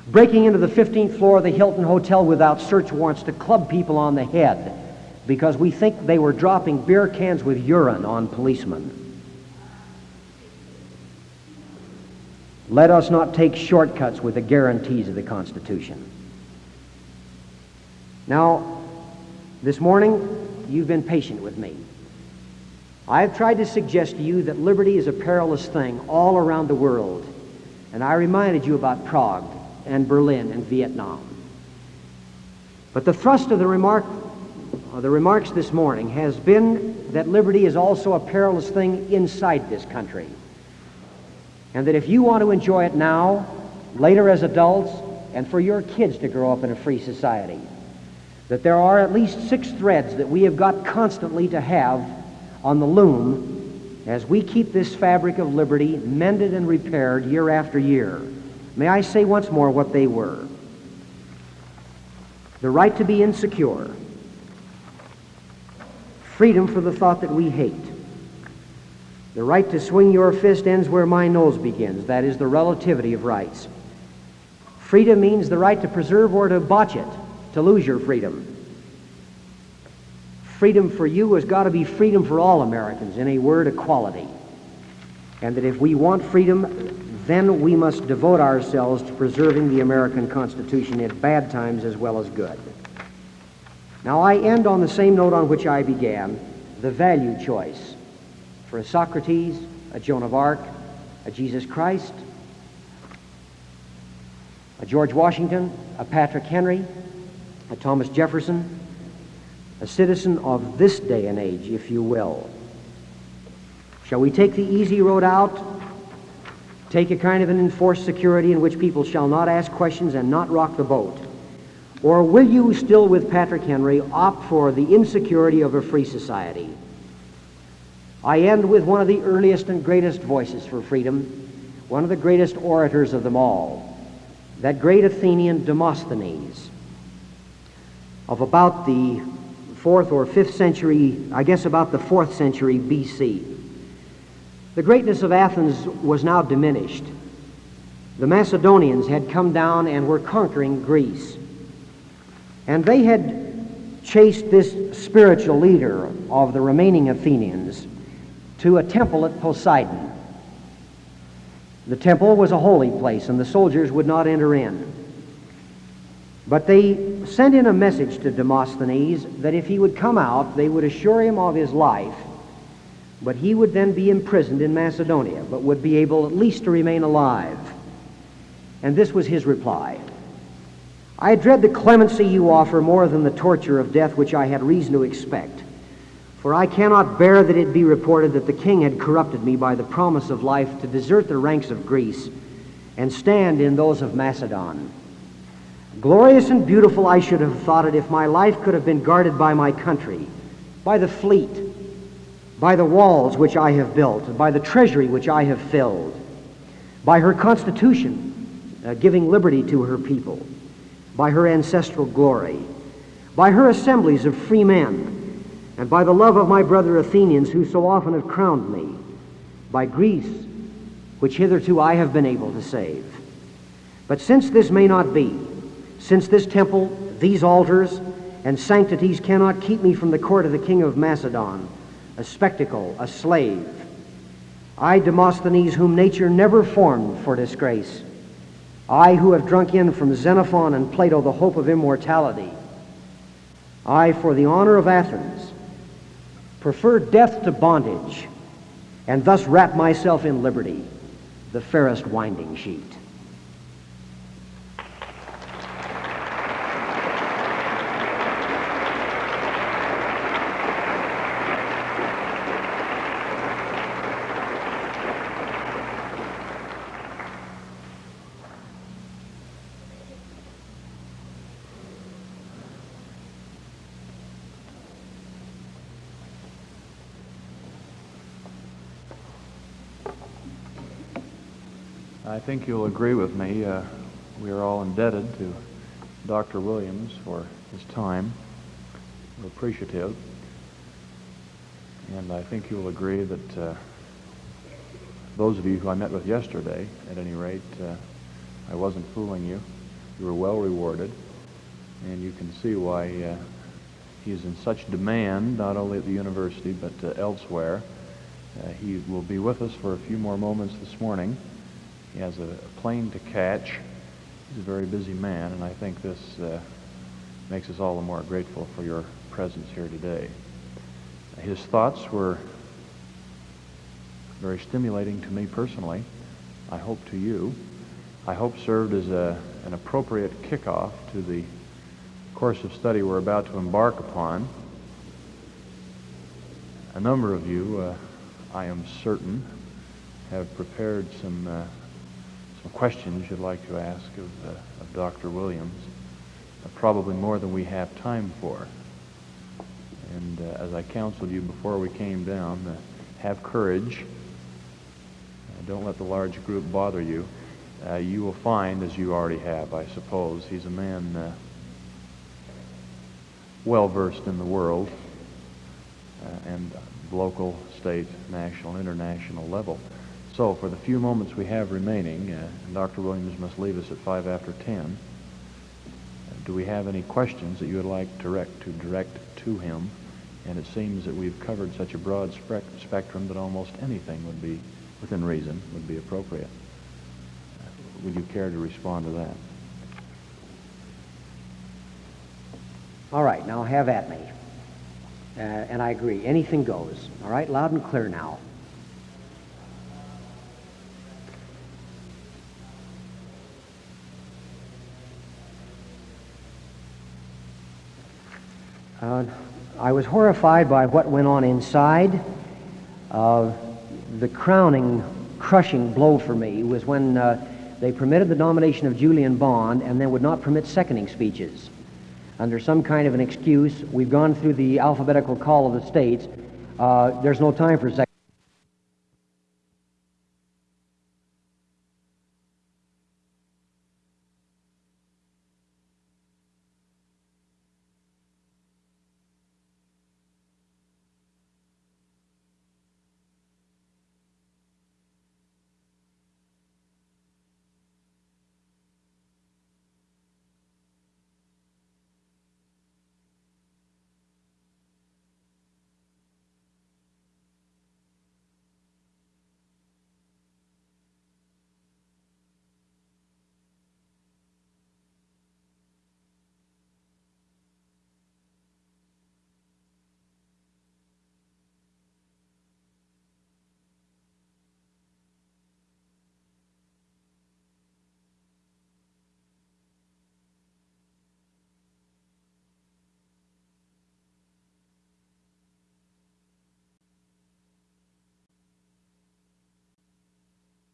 breaking into the 15th floor of the Hilton Hotel without search warrants to club people on the head because we think they were dropping beer cans with urine on policemen. Let us not take shortcuts with the guarantees of the Constitution. Now, this morning, you've been patient with me. I've tried to suggest to you that liberty is a perilous thing all around the world. And I reminded you about Prague and Berlin and Vietnam. But the thrust of the remark the remarks this morning has been that liberty is also a perilous thing inside this country. And that if you want to enjoy it now, later as adults, and for your kids to grow up in a free society, that there are at least six threads that we have got constantly to have on the loom as we keep this fabric of liberty mended and repaired year after year. May I say once more what they were? The right to be insecure, freedom for the thought that we hate, the right to swing your fist ends where my nose begins. That is the relativity of rights. Freedom means the right to preserve or to botch it, to lose your freedom. Freedom for you has got to be freedom for all Americans, in a word, equality. And that if we want freedom, then we must devote ourselves to preserving the American Constitution at bad times as well as good. Now, I end on the same note on which I began the value choice for a Socrates, a Joan of Arc, a Jesus Christ, a George Washington, a Patrick Henry, a Thomas Jefferson, a citizen of this day and age, if you will. Shall we take the easy road out? Take a kind of an enforced security in which people shall not ask questions and not rock the boat? Or will you, still with Patrick Henry, opt for the insecurity of a free society? I end with one of the earliest and greatest voices for freedom, one of the greatest orators of them all, that great Athenian Demosthenes of about the fourth or fifth century, I guess about the fourth century BC. The greatness of Athens was now diminished. The Macedonians had come down and were conquering Greece. And they had chased this spiritual leader of the remaining Athenians to a temple at Poseidon. The temple was a holy place, and the soldiers would not enter in. But they sent in a message to Demosthenes that if he would come out, they would assure him of his life, but he would then be imprisoned in Macedonia, but would be able at least to remain alive. And this was his reply I dread the clemency you offer more than the torture of death which I had reason to expect. For I cannot bear that it be reported that the king had corrupted me by the promise of life to desert the ranks of Greece and stand in those of Macedon. Glorious and beautiful I should have thought it if my life could have been guarded by my country, by the fleet, by the walls which I have built, by the treasury which I have filled, by her constitution, uh, giving liberty to her people, by her ancestral glory, by her assemblies of free men, and by the love of my brother Athenians who so often have crowned me, by Greece, which hitherto I have been able to save. But since this may not be, since this temple, these altars, and sanctities cannot keep me from the court of the king of Macedon, a spectacle, a slave, I, Demosthenes, whom nature never formed for disgrace, I who have drunk in from Xenophon and Plato the hope of immortality, I, for the honor of Athens, prefer death to bondage, and thus wrap myself in liberty, the fairest winding sheet. I think you'll agree with me. Uh, we are all indebted to Dr. Williams for his time. We're appreciative. And I think you'll agree that uh, those of you who I met with yesterday, at any rate, uh, I wasn't fooling you. You were well rewarded. And you can see why uh, he is in such demand, not only at the university, but uh, elsewhere. Uh, he will be with us for a few more moments this morning. He has a plane to catch. He's a very busy man, and I think this uh, makes us all the more grateful for your presence here today. His thoughts were very stimulating to me personally. I hope to you. I hope served as a, an appropriate kickoff to the course of study we're about to embark upon. A number of you, uh, I am certain, have prepared some uh, some questions you'd like to ask of, uh, of Dr. Williams, uh, probably more than we have time for. And uh, as I counseled you before we came down, uh, have courage. Uh, don't let the large group bother you. Uh, you will find, as you already have, I suppose, he's a man well versed in the world and local, state, national, international level. So for the few moments we have remaining, uh, Dr. Williams must leave us at 5 after 10, uh, do we have any questions that you would like direct to direct to him? And it seems that we've covered such a broad spec spectrum that almost anything would be, within reason, would be appropriate. Uh, would you care to respond to that? All right, now have at me. Uh, and I agree, anything goes. All right, loud and clear now. Uh, I was horrified by what went on inside. Uh, the crowning, crushing blow for me was when uh, they permitted the nomination of Julian Bond and then would not permit seconding speeches. Under some kind of an excuse, we've gone through the alphabetical call of the states. Uh, there's no time for second.